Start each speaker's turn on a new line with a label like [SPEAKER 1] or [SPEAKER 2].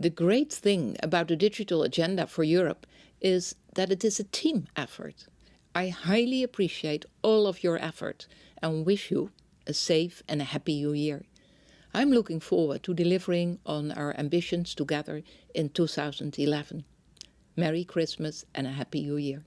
[SPEAKER 1] The great thing about the digital agenda for Europe is that it is a team effort. I highly appreciate all of your effort and wish you a safe and a happy new year. I'm looking forward to delivering on our ambitions together in 2011. Merry Christmas and a Happy New Year.